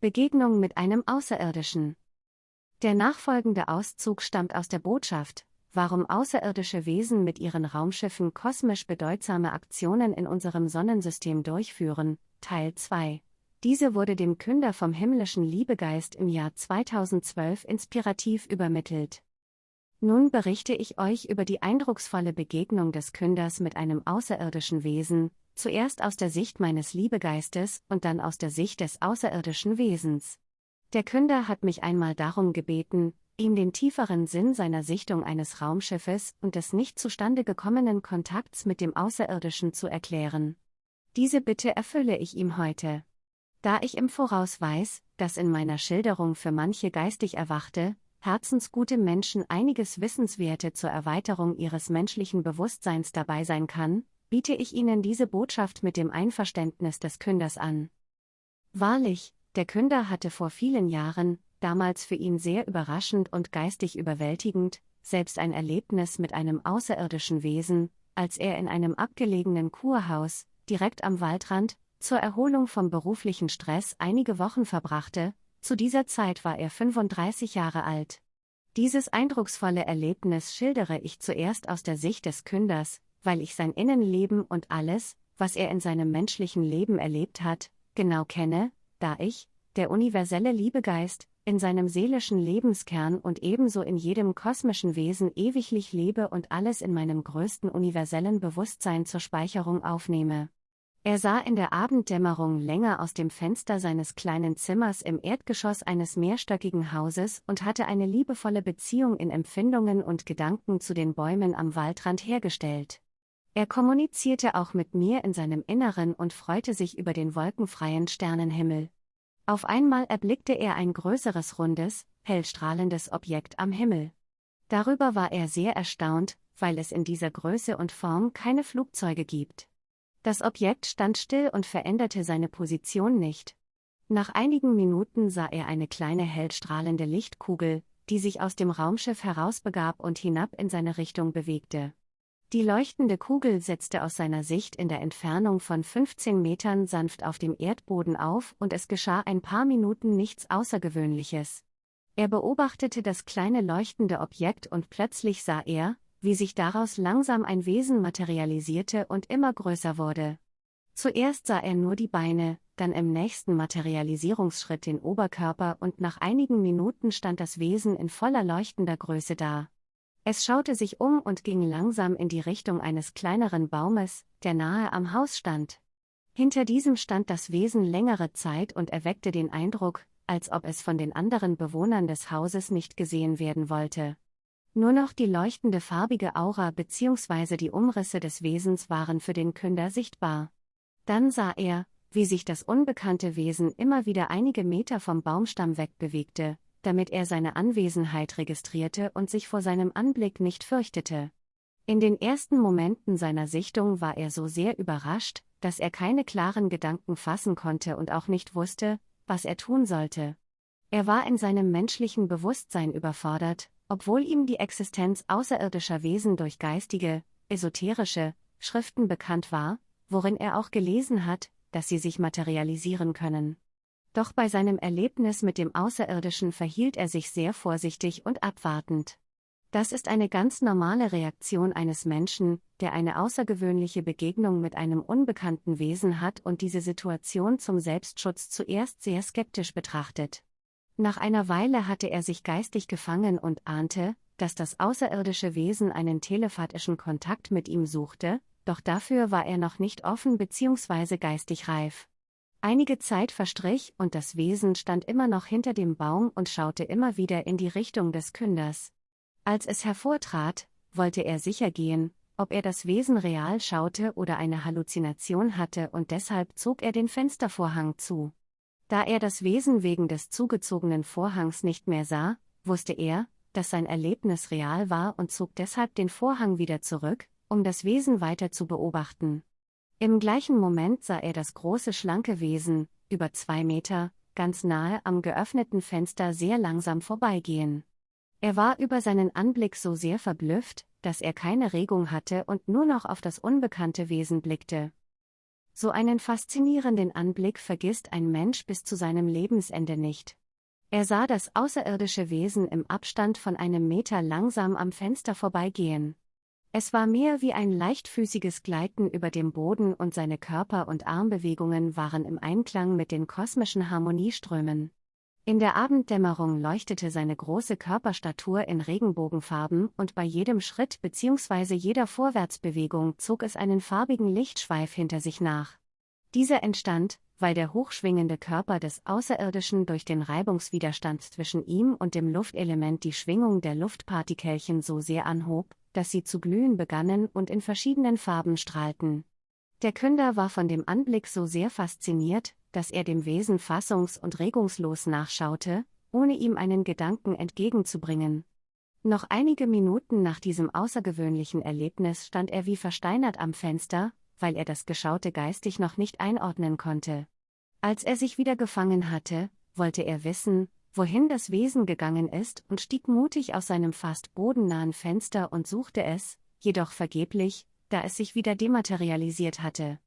Begegnung mit einem Außerirdischen. Der nachfolgende Auszug stammt aus der Botschaft, warum außerirdische Wesen mit ihren Raumschiffen kosmisch bedeutsame Aktionen in unserem Sonnensystem durchführen, Teil 2. Diese wurde dem Künder vom himmlischen Liebegeist im Jahr 2012 inspirativ übermittelt. Nun berichte ich euch über die eindrucksvolle Begegnung des Künders mit einem außerirdischen Wesen, zuerst aus der Sicht meines Liebegeistes und dann aus der Sicht des außerirdischen Wesens. Der Künder hat mich einmal darum gebeten, ihm den tieferen Sinn seiner Sichtung eines Raumschiffes und des nicht zustande gekommenen Kontakts mit dem Außerirdischen zu erklären. Diese Bitte erfülle ich ihm heute. Da ich im Voraus weiß, dass in meiner Schilderung für manche geistig erwachte, herzensgute Menschen einiges Wissenswerte zur Erweiterung ihres menschlichen Bewusstseins dabei sein kann, biete ich Ihnen diese Botschaft mit dem Einverständnis des Künders an. Wahrlich, der Künder hatte vor vielen Jahren, damals für ihn sehr überraschend und geistig überwältigend, selbst ein Erlebnis mit einem außerirdischen Wesen, als er in einem abgelegenen Kurhaus, direkt am Waldrand, zur Erholung vom beruflichen Stress einige Wochen verbrachte, zu dieser Zeit war er 35 Jahre alt. Dieses eindrucksvolle Erlebnis schildere ich zuerst aus der Sicht des Künders, weil ich sein Innenleben und alles, was er in seinem menschlichen Leben erlebt hat, genau kenne, da ich, der universelle Liebegeist, in seinem seelischen Lebenskern und ebenso in jedem kosmischen Wesen ewiglich lebe und alles in meinem größten universellen Bewusstsein zur Speicherung aufnehme. Er sah in der Abenddämmerung länger aus dem Fenster seines kleinen Zimmers im Erdgeschoss eines mehrstöckigen Hauses und hatte eine liebevolle Beziehung in Empfindungen und Gedanken zu den Bäumen am Waldrand hergestellt. Er kommunizierte auch mit mir in seinem Inneren und freute sich über den wolkenfreien Sternenhimmel. Auf einmal erblickte er ein größeres rundes, hellstrahlendes Objekt am Himmel. Darüber war er sehr erstaunt, weil es in dieser Größe und Form keine Flugzeuge gibt. Das Objekt stand still und veränderte seine Position nicht. Nach einigen Minuten sah er eine kleine hellstrahlende Lichtkugel, die sich aus dem Raumschiff herausbegab und hinab in seine Richtung bewegte. Die leuchtende Kugel setzte aus seiner Sicht in der Entfernung von 15 Metern sanft auf dem Erdboden auf und es geschah ein paar Minuten nichts Außergewöhnliches. Er beobachtete das kleine leuchtende Objekt und plötzlich sah er, wie sich daraus langsam ein Wesen materialisierte und immer größer wurde. Zuerst sah er nur die Beine, dann im nächsten Materialisierungsschritt den Oberkörper und nach einigen Minuten stand das Wesen in voller leuchtender Größe da. Es schaute sich um und ging langsam in die Richtung eines kleineren Baumes, der nahe am Haus stand. Hinter diesem stand das Wesen längere Zeit und erweckte den Eindruck, als ob es von den anderen Bewohnern des Hauses nicht gesehen werden wollte. Nur noch die leuchtende farbige Aura bzw. die Umrisse des Wesens waren für den Künder sichtbar. Dann sah er, wie sich das unbekannte Wesen immer wieder einige Meter vom Baumstamm wegbewegte, damit er seine Anwesenheit registrierte und sich vor seinem Anblick nicht fürchtete. In den ersten Momenten seiner Sichtung war er so sehr überrascht, dass er keine klaren Gedanken fassen konnte und auch nicht wusste, was er tun sollte. Er war in seinem menschlichen Bewusstsein überfordert, obwohl ihm die Existenz außerirdischer Wesen durch geistige, esoterische Schriften bekannt war, worin er auch gelesen hat, dass sie sich materialisieren können. Doch bei seinem Erlebnis mit dem Außerirdischen verhielt er sich sehr vorsichtig und abwartend. Das ist eine ganz normale Reaktion eines Menschen, der eine außergewöhnliche Begegnung mit einem unbekannten Wesen hat und diese Situation zum Selbstschutz zuerst sehr skeptisch betrachtet. Nach einer Weile hatte er sich geistig gefangen und ahnte, dass das außerirdische Wesen einen telepathischen Kontakt mit ihm suchte, doch dafür war er noch nicht offen bzw. geistig reif. Einige Zeit verstrich und das Wesen stand immer noch hinter dem Baum und schaute immer wieder in die Richtung des Künders. Als es hervortrat, wollte er sicher gehen, ob er das Wesen real schaute oder eine Halluzination hatte und deshalb zog er den Fenstervorhang zu. Da er das Wesen wegen des zugezogenen Vorhangs nicht mehr sah, wusste er, dass sein Erlebnis real war und zog deshalb den Vorhang wieder zurück, um das Wesen weiter zu beobachten. Im gleichen Moment sah er das große schlanke Wesen, über zwei Meter, ganz nahe am geöffneten Fenster sehr langsam vorbeigehen. Er war über seinen Anblick so sehr verblüfft, dass er keine Regung hatte und nur noch auf das unbekannte Wesen blickte. So einen faszinierenden Anblick vergisst ein Mensch bis zu seinem Lebensende nicht. Er sah das außerirdische Wesen im Abstand von einem Meter langsam am Fenster vorbeigehen. Es war mehr wie ein leichtfüßiges Gleiten über dem Boden und seine Körper- und Armbewegungen waren im Einklang mit den kosmischen Harmonieströmen. In der Abenddämmerung leuchtete seine große Körperstatur in Regenbogenfarben und bei jedem Schritt bzw. jeder Vorwärtsbewegung zog es einen farbigen Lichtschweif hinter sich nach. Dieser entstand, weil der hochschwingende Körper des Außerirdischen durch den Reibungswiderstand zwischen ihm und dem Luftelement die Schwingung der Luftpartikelchen so sehr anhob, dass sie zu glühen begannen und in verschiedenen Farben strahlten. Der Künder war von dem Anblick so sehr fasziniert, dass er dem Wesen fassungs- und regungslos nachschaute, ohne ihm einen Gedanken entgegenzubringen. Noch einige Minuten nach diesem außergewöhnlichen Erlebnis stand er wie versteinert am Fenster, weil er das Geschaute geistig noch nicht einordnen konnte. Als er sich wieder gefangen hatte, wollte er wissen, wohin das Wesen gegangen ist und stieg mutig aus seinem fast bodennahen Fenster und suchte es, jedoch vergeblich, da es sich wieder dematerialisiert hatte.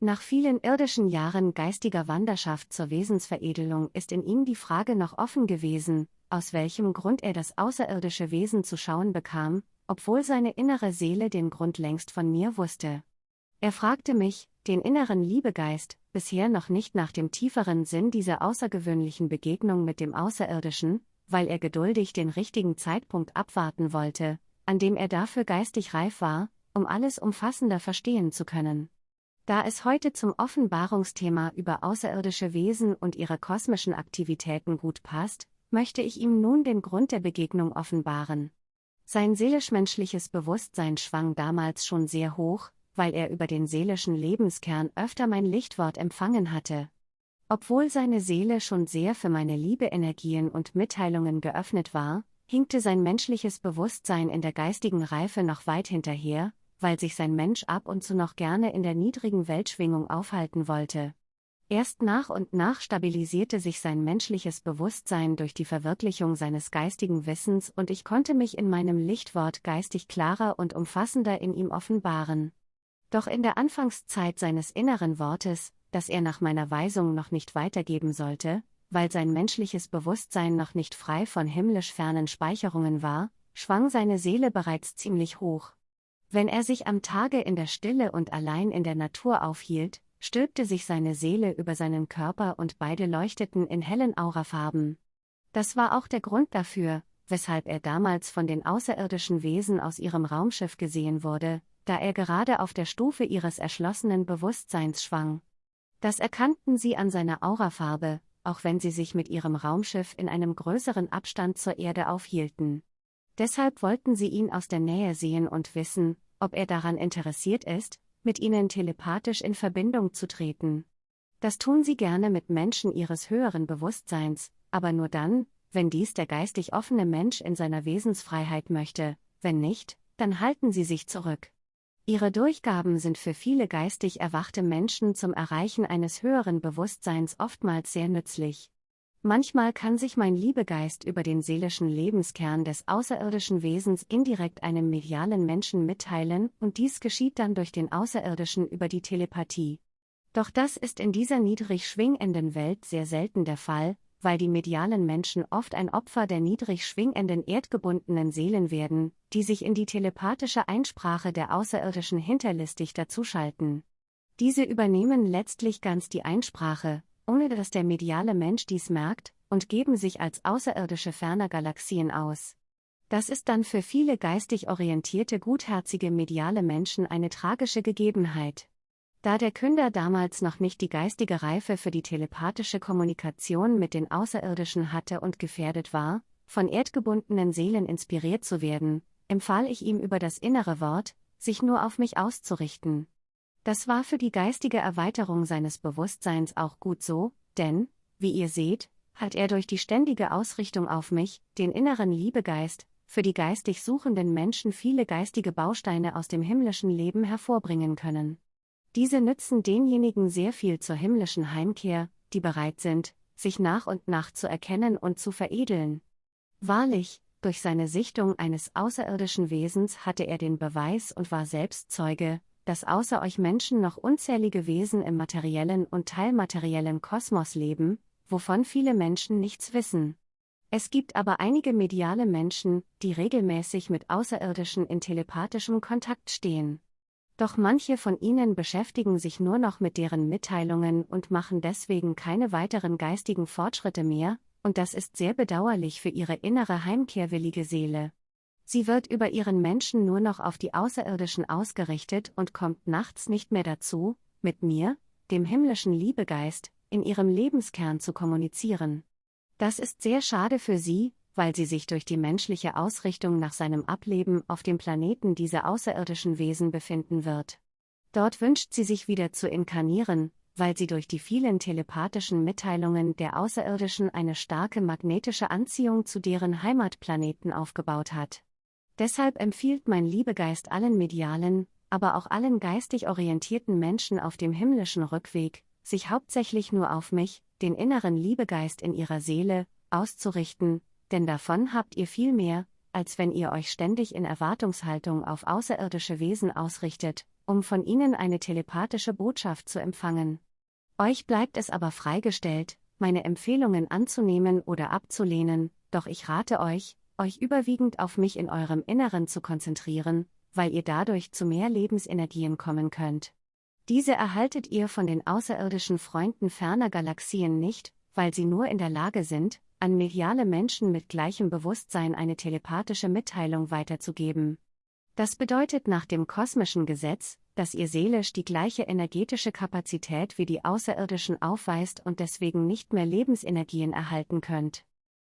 Nach vielen irdischen Jahren geistiger Wanderschaft zur Wesensveredelung ist in ihm die Frage noch offen gewesen, aus welchem Grund er das außerirdische Wesen zu schauen bekam, obwohl seine innere Seele den Grund längst von mir wusste. Er fragte mich, den inneren Liebegeist, bisher noch nicht nach dem tieferen Sinn dieser außergewöhnlichen Begegnung mit dem Außerirdischen, weil er geduldig den richtigen Zeitpunkt abwarten wollte, an dem er dafür geistig reif war, um alles umfassender verstehen zu können. Da es heute zum Offenbarungsthema über außerirdische Wesen und ihre kosmischen Aktivitäten gut passt, möchte ich ihm nun den Grund der Begegnung offenbaren. Sein seelisch-menschliches Bewusstsein schwang damals schon sehr hoch, weil er über den seelischen Lebenskern öfter mein Lichtwort empfangen hatte. Obwohl seine Seele schon sehr für meine Liebe-Energien und Mitteilungen geöffnet war, hinkte sein menschliches Bewusstsein in der geistigen Reife noch weit hinterher, weil sich sein Mensch ab und zu noch gerne in der niedrigen Weltschwingung aufhalten wollte. Erst nach und nach stabilisierte sich sein menschliches Bewusstsein durch die Verwirklichung seines geistigen Wissens und ich konnte mich in meinem Lichtwort geistig klarer und umfassender in ihm offenbaren. Doch in der Anfangszeit seines inneren Wortes, das er nach meiner Weisung noch nicht weitergeben sollte, weil sein menschliches Bewusstsein noch nicht frei von himmlisch fernen Speicherungen war, schwang seine Seele bereits ziemlich hoch. Wenn er sich am Tage in der Stille und allein in der Natur aufhielt, stülpte sich seine Seele über seinen Körper und beide leuchteten in hellen Aurafarben. Das war auch der Grund dafür, weshalb er damals von den außerirdischen Wesen aus ihrem Raumschiff gesehen wurde, da er gerade auf der Stufe ihres erschlossenen Bewusstseins schwang. Das erkannten sie an seiner Aurafarbe, auch wenn sie sich mit ihrem Raumschiff in einem größeren Abstand zur Erde aufhielten. Deshalb wollten sie ihn aus der Nähe sehen und wissen, ob er daran interessiert ist, mit ihnen telepathisch in Verbindung zu treten. Das tun sie gerne mit Menschen ihres höheren Bewusstseins, aber nur dann, wenn dies der geistig offene Mensch in seiner Wesensfreiheit möchte, wenn nicht, dann halten sie sich zurück. Ihre Durchgaben sind für viele geistig erwachte Menschen zum Erreichen eines höheren Bewusstseins oftmals sehr nützlich. Manchmal kann sich mein Liebegeist über den seelischen Lebenskern des außerirdischen Wesens indirekt einem medialen Menschen mitteilen und dies geschieht dann durch den Außerirdischen über die Telepathie. Doch das ist in dieser niedrig schwingenden Welt sehr selten der Fall, weil die medialen Menschen oft ein Opfer der niedrig schwingenden erdgebundenen Seelen werden, die sich in die telepathische Einsprache der Außerirdischen hinterlistig dazuschalten. Diese übernehmen letztlich ganz die Einsprache, ohne dass der mediale Mensch dies merkt, und geben sich als Außerirdische ferner Galaxien aus. Das ist dann für viele geistig orientierte gutherzige mediale Menschen eine tragische Gegebenheit. Da der Künder damals noch nicht die geistige Reife für die telepathische Kommunikation mit den Außerirdischen hatte und gefährdet war, von erdgebundenen Seelen inspiriert zu werden, empfahl ich ihm über das innere Wort, sich nur auf mich auszurichten. Das war für die geistige Erweiterung seines Bewusstseins auch gut so, denn, wie ihr seht, hat er durch die ständige Ausrichtung auf mich, den inneren Liebegeist, für die geistig suchenden Menschen viele geistige Bausteine aus dem himmlischen Leben hervorbringen können. Diese nützen denjenigen sehr viel zur himmlischen Heimkehr, die bereit sind, sich nach und nach zu erkennen und zu veredeln. Wahrlich, durch seine Sichtung eines außerirdischen Wesens hatte er den Beweis und war selbst Zeuge, dass außer euch Menschen noch unzählige Wesen im materiellen und teilmateriellen Kosmos leben, wovon viele Menschen nichts wissen. Es gibt aber einige mediale Menschen, die regelmäßig mit Außerirdischen in telepathischem Kontakt stehen. Doch manche von ihnen beschäftigen sich nur noch mit deren Mitteilungen und machen deswegen keine weiteren geistigen Fortschritte mehr, und das ist sehr bedauerlich für ihre innere heimkehrwillige Seele. Sie wird über ihren Menschen nur noch auf die Außerirdischen ausgerichtet und kommt nachts nicht mehr dazu, mit mir, dem himmlischen Liebegeist, in ihrem Lebenskern zu kommunizieren. Das ist sehr schade für sie, weil sie sich durch die menschliche Ausrichtung nach seinem Ableben auf dem Planeten dieser außerirdischen Wesen befinden wird. Dort wünscht sie sich wieder zu inkarnieren, weil sie durch die vielen telepathischen Mitteilungen der Außerirdischen eine starke magnetische Anziehung zu deren Heimatplaneten aufgebaut hat. Deshalb empfiehlt mein Liebegeist allen medialen, aber auch allen geistig orientierten Menschen auf dem himmlischen Rückweg, sich hauptsächlich nur auf mich, den inneren Liebegeist in ihrer Seele, auszurichten, denn davon habt ihr viel mehr, als wenn ihr euch ständig in Erwartungshaltung auf außerirdische Wesen ausrichtet, um von ihnen eine telepathische Botschaft zu empfangen. Euch bleibt es aber freigestellt, meine Empfehlungen anzunehmen oder abzulehnen, doch ich rate euch, euch überwiegend auf mich in eurem Inneren zu konzentrieren, weil ihr dadurch zu mehr Lebensenergien kommen könnt. Diese erhaltet ihr von den außerirdischen Freunden ferner Galaxien nicht, weil sie nur in der Lage sind, an mediale Menschen mit gleichem Bewusstsein eine telepathische Mitteilung weiterzugeben. Das bedeutet nach dem kosmischen Gesetz, dass ihr seelisch die gleiche energetische Kapazität wie die Außerirdischen aufweist und deswegen nicht mehr Lebensenergien erhalten könnt.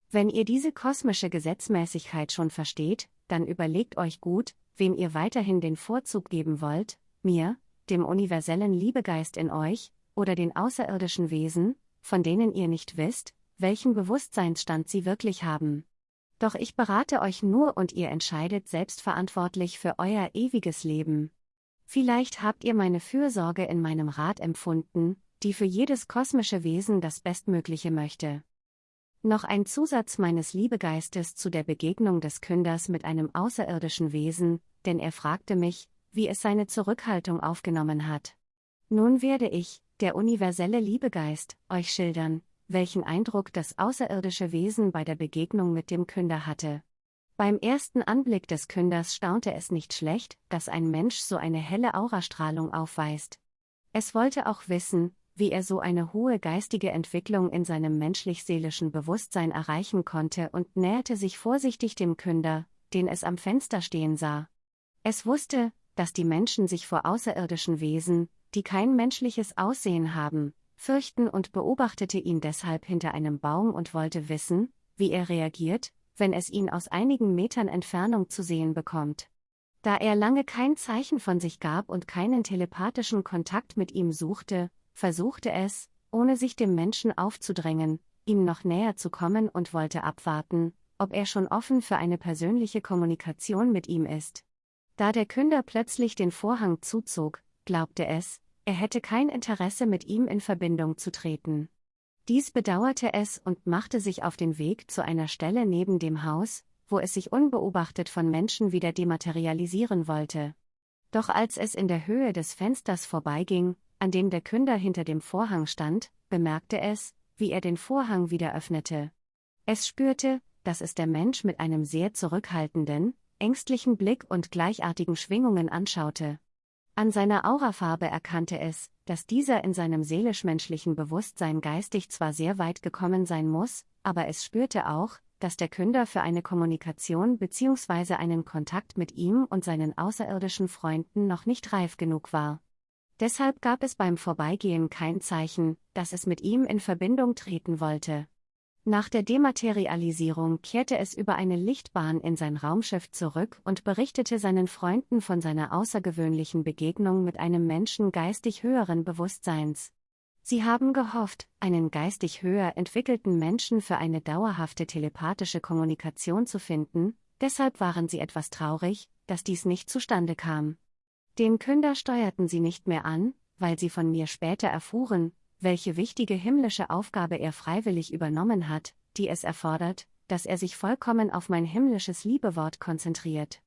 Wenn ihr diese kosmische Gesetzmäßigkeit schon versteht, dann überlegt euch gut, wem ihr weiterhin den Vorzug geben wollt, mir, dem universellen Liebegeist in euch, oder den außerirdischen Wesen, von denen ihr nicht wisst, welchen Bewusstseinsstand sie wirklich haben. Doch ich berate euch nur und ihr entscheidet selbstverantwortlich für euer ewiges Leben. Vielleicht habt ihr meine Fürsorge in meinem Rat empfunden, die für jedes kosmische Wesen das Bestmögliche möchte. Noch ein Zusatz meines Liebegeistes zu der Begegnung des Künders mit einem außerirdischen Wesen, denn er fragte mich, wie es seine Zurückhaltung aufgenommen hat. Nun werde ich, der universelle Liebegeist, euch schildern, welchen Eindruck das außerirdische Wesen bei der Begegnung mit dem Künder hatte. Beim ersten Anblick des Künders staunte es nicht schlecht, dass ein Mensch so eine helle Aurastrahlung aufweist. Es wollte auch wissen, wie er so eine hohe geistige Entwicklung in seinem menschlich-seelischen Bewusstsein erreichen konnte und näherte sich vorsichtig dem Künder, den es am Fenster stehen sah. Es wusste, dass die Menschen sich vor außerirdischen Wesen, die kein menschliches Aussehen haben, fürchten und beobachtete ihn deshalb hinter einem Baum und wollte wissen, wie er reagiert, wenn es ihn aus einigen Metern Entfernung zu sehen bekommt. Da er lange kein Zeichen von sich gab und keinen telepathischen Kontakt mit ihm suchte, versuchte es, ohne sich dem Menschen aufzudrängen, ihm noch näher zu kommen und wollte abwarten, ob er schon offen für eine persönliche Kommunikation mit ihm ist. Da der Künder plötzlich den Vorhang zuzog, glaubte es, er hätte kein Interesse mit ihm in Verbindung zu treten. Dies bedauerte es und machte sich auf den Weg zu einer Stelle neben dem Haus, wo es sich unbeobachtet von Menschen wieder dematerialisieren wollte. Doch als es in der Höhe des Fensters vorbeiging, an dem der Künder hinter dem Vorhang stand, bemerkte es, wie er den Vorhang wieder öffnete. Es spürte, dass es der Mensch mit einem sehr zurückhaltenden, ängstlichen Blick und gleichartigen Schwingungen anschaute. An seiner Aurafarbe erkannte es, dass dieser in seinem seelisch-menschlichen Bewusstsein geistig zwar sehr weit gekommen sein muss, aber es spürte auch, dass der Künder für eine Kommunikation bzw. einen Kontakt mit ihm und seinen außerirdischen Freunden noch nicht reif genug war. Deshalb gab es beim Vorbeigehen kein Zeichen, dass es mit ihm in Verbindung treten wollte. Nach der Dematerialisierung kehrte es über eine Lichtbahn in sein Raumschiff zurück und berichtete seinen Freunden von seiner außergewöhnlichen Begegnung mit einem Menschen geistig höheren Bewusstseins. Sie haben gehofft, einen geistig höher entwickelten Menschen für eine dauerhafte telepathische Kommunikation zu finden, deshalb waren sie etwas traurig, dass dies nicht zustande kam. Den Künder steuerten sie nicht mehr an, weil sie von mir später erfuhren, welche wichtige himmlische Aufgabe er freiwillig übernommen hat, die es erfordert, dass er sich vollkommen auf mein himmlisches Liebewort konzentriert.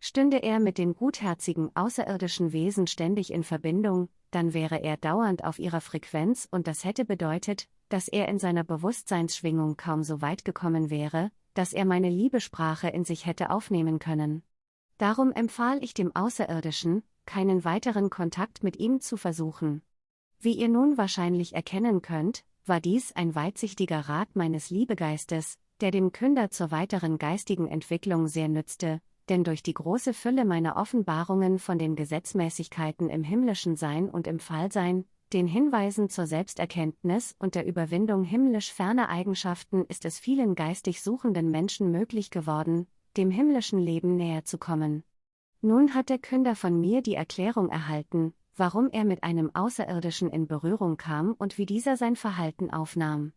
stünde er mit den gutherzigen außerirdischen Wesen ständig in Verbindung, dann wäre er dauernd auf ihrer Frequenz und das hätte bedeutet, dass er in seiner Bewusstseinsschwingung kaum so weit gekommen wäre, dass er meine Liebesprache in sich hätte aufnehmen können. Darum empfahl ich dem Außerirdischen, keinen weiteren Kontakt mit ihm zu versuchen. Wie ihr nun wahrscheinlich erkennen könnt, war dies ein weitsichtiger Rat meines Liebegeistes, der dem Künder zur weiteren geistigen Entwicklung sehr nützte, denn durch die große Fülle meiner Offenbarungen von den Gesetzmäßigkeiten im himmlischen Sein und im Fallsein, den Hinweisen zur Selbsterkenntnis und der Überwindung himmlisch ferner Eigenschaften ist es vielen geistig suchenden Menschen möglich geworden, dem himmlischen Leben näher zu kommen. Nun hat der Künder von mir die Erklärung erhalten, warum er mit einem Außerirdischen in Berührung kam und wie dieser sein Verhalten aufnahm.